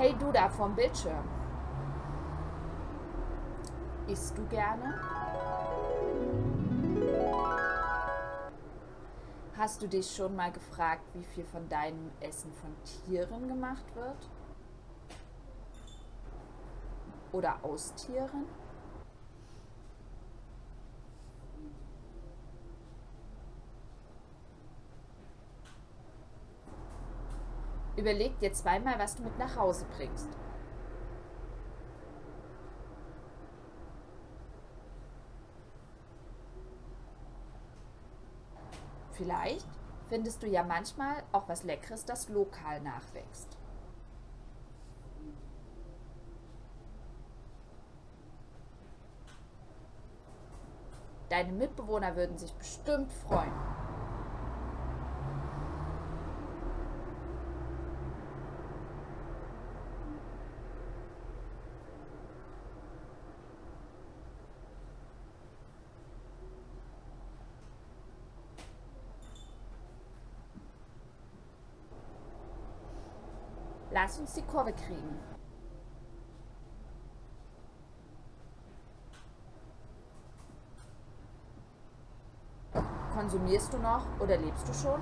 Hey du da vom Bildschirm. Isst du gerne? Hast du dich schon mal gefragt, wie viel von deinem Essen von Tieren gemacht wird? Oder aus Tieren? Überleg dir zweimal, was du mit nach Hause bringst. Vielleicht findest du ja manchmal auch was Leckeres, das lokal nachwächst. Deine Mitbewohner würden sich bestimmt freuen. Lass uns die Kurve kriegen. Konsumierst du noch oder lebst du schon?